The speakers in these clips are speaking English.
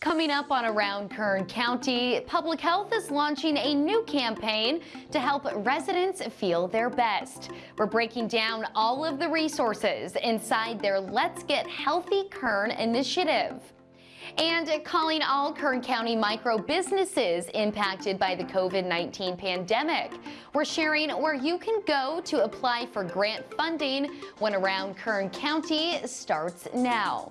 Coming up on Around Kern County, Public Health is launching a new campaign to help residents feel their best. We're breaking down all of the resources inside their Let's Get Healthy Kern initiative. And calling all Kern County micro businesses impacted by the COVID-19 pandemic. We're sharing where you can go to apply for grant funding when Around Kern County starts now.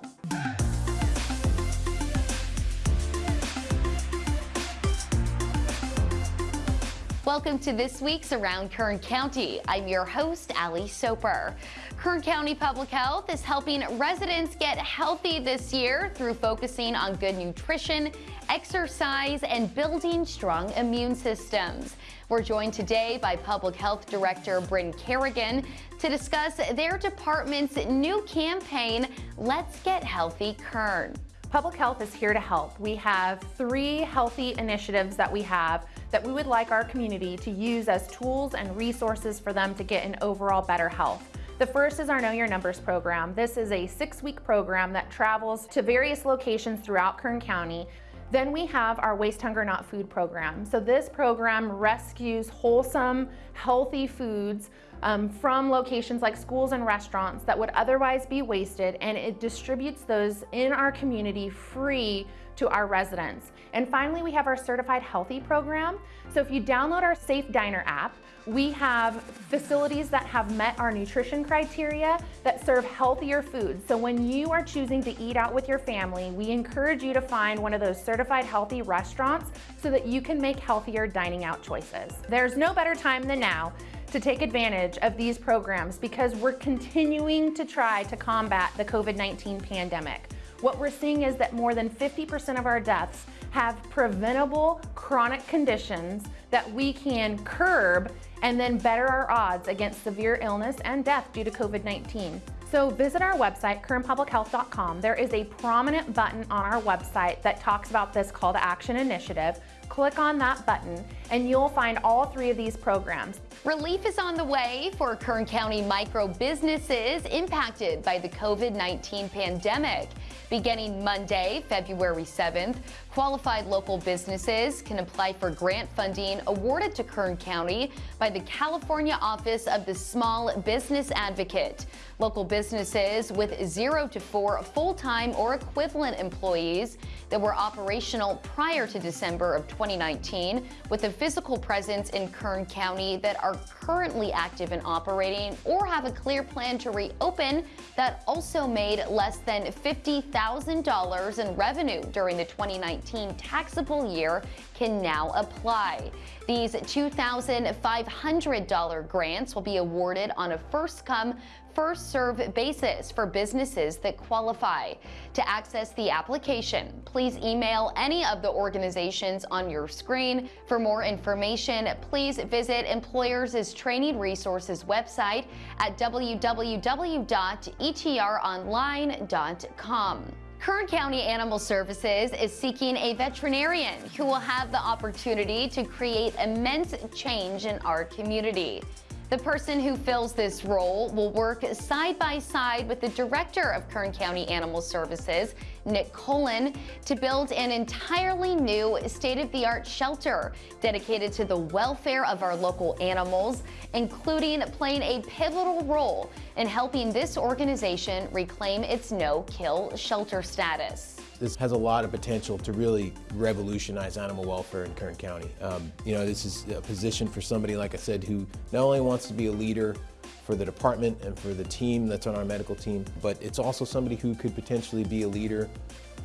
Welcome to this week's Around Kern County. I'm your host, Ali Soper. Kern County Public Health is helping residents get healthy this year through focusing on good nutrition, exercise, and building strong immune systems. We're joined today by Public Health Director Brynn Carrigan to discuss their department's new campaign, Let's Get Healthy Kern. Public Health is here to help. We have three healthy initiatives that we have that we would like our community to use as tools and resources for them to get an overall better health. The first is our Know Your Numbers program. This is a six-week program that travels to various locations throughout Kern County then we have our Waste Hunger Not Food program. So this program rescues wholesome, healthy foods um, from locations like schools and restaurants that would otherwise be wasted and it distributes those in our community free to our residents. And finally, we have our Certified Healthy program. So if you download our Safe Diner app, we have facilities that have met our nutrition criteria that serve healthier foods. So when you are choosing to eat out with your family, we encourage you to find one of those certified healthy restaurants so that you can make healthier dining out choices. There's no better time than now to take advantage of these programs because we're continuing to try to combat the COVID-19 pandemic. What we're seeing is that more than 50% of our deaths have preventable chronic conditions that we can curb and then better our odds against severe illness and death due to COVID-19. So visit our website, kernpublichealth.com. There is a prominent button on our website that talks about this call to action initiative. Click on that button and you'll find all three of these programs. Relief is on the way for Kern County micro businesses impacted by the COVID-19 pandemic. Beginning Monday, February 7th, qualified local businesses can apply for grant funding awarded to Kern County by the California Office of the Small Business Advocate. Local businesses with zero to four full-time or equivalent employees that were operational prior to December of 2019 with a physical presence in Kern County that are currently active and operating or have a clear plan to reopen that also made less than $50,000 in revenue during the 2019 taxable year can now apply. These $2,500 grants will be awarded on a first-come, first-serve basis for businesses that qualify. To access the application, please email any of the organizations on your screen. For more information, please visit Employers' Training Resources website at www.etronline.com. Kern County Animal Services is seeking a veterinarian who will have the opportunity to create immense change in our community. The person who fills this role will work side by side with the director of Kern County Animal Services, Nick Cullen, to build an entirely new state-of-the-art shelter dedicated to the welfare of our local animals, including playing a pivotal role in helping this organization reclaim its no-kill shelter status. This has a lot of potential to really revolutionize animal welfare in Kern County. Um, you know, this is a position for somebody, like I said, who not only wants to be a leader for the department and for the team that's on our medical team, but it's also somebody who could potentially be a leader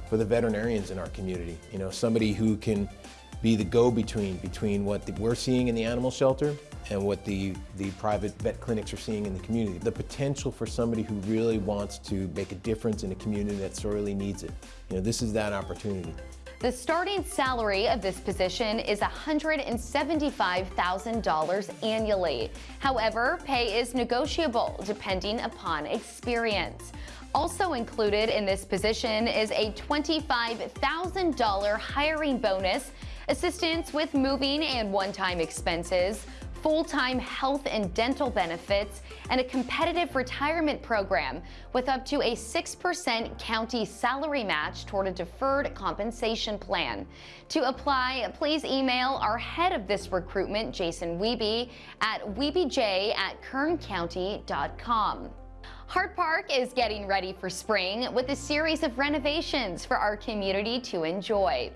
for the veterinarians in our community. You know, somebody who can be the go-between between what we're seeing in the animal shelter and what the, the private vet clinics are seeing in the community. The potential for somebody who really wants to make a difference in a community that sorely needs it. You know, this is that opportunity. The starting salary of this position is $175,000 annually. However, pay is negotiable depending upon experience. Also included in this position is a $25,000 hiring bonus, assistance with moving and one-time expenses, full-time health and dental benefits, and a competitive retirement program with up to a 6% county salary match toward a deferred compensation plan. To apply, please email our head of this recruitment, Jason Wiebe, at wiebej at kerncounty.com. Hart Park is getting ready for spring with a series of renovations for our community to enjoy.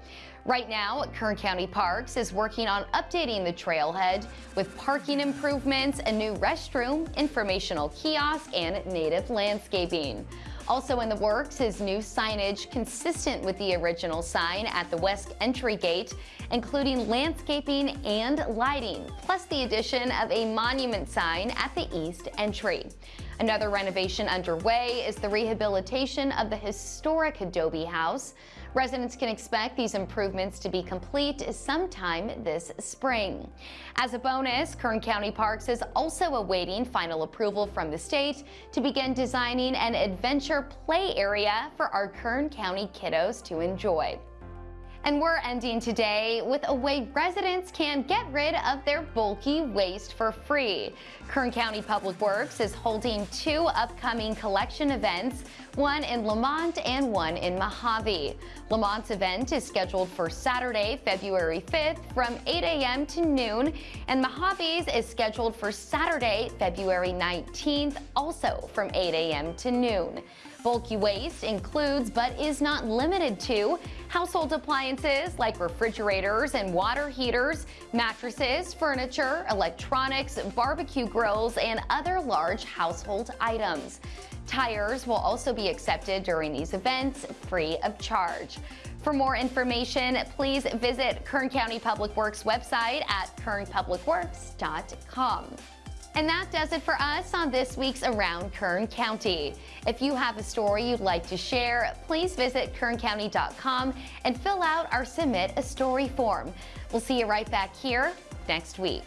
Right now, Kern County Parks is working on updating the trailhead with parking improvements, a new restroom, informational kiosk, and native landscaping. Also in the works is new signage consistent with the original sign at the west entry gate, including landscaping and lighting, plus the addition of a monument sign at the east entry. Another renovation underway is the rehabilitation of the historic Adobe House. Residents can expect these improvements to be complete sometime this spring. As a bonus, Kern County Parks is also awaiting final approval from the state to begin designing an adventure play area for our Kern County kiddos to enjoy. And we're ending today with a way residents can get rid of their bulky waste for free. Kern County Public Works is holding two upcoming collection events, one in Lamont and one in Mojave. Lamont's event is scheduled for Saturday, February 5th from 8 a.m. to noon, and Mojave's is scheduled for Saturday, February 19th, also from 8 a.m. to noon. Bulky waste includes, but is not limited to, household appliances like refrigerators and water heaters, mattresses, furniture, electronics, barbecue grills, and other large household items. Tires will also be accepted during these events free of charge. For more information, please visit Kern County Public Works website at kernpublicworks.com. And that does it for us on this week's Around Kern County. If you have a story you'd like to share, please visit kerncounty.com and fill out our Submit a Story form. We'll see you right back here next week.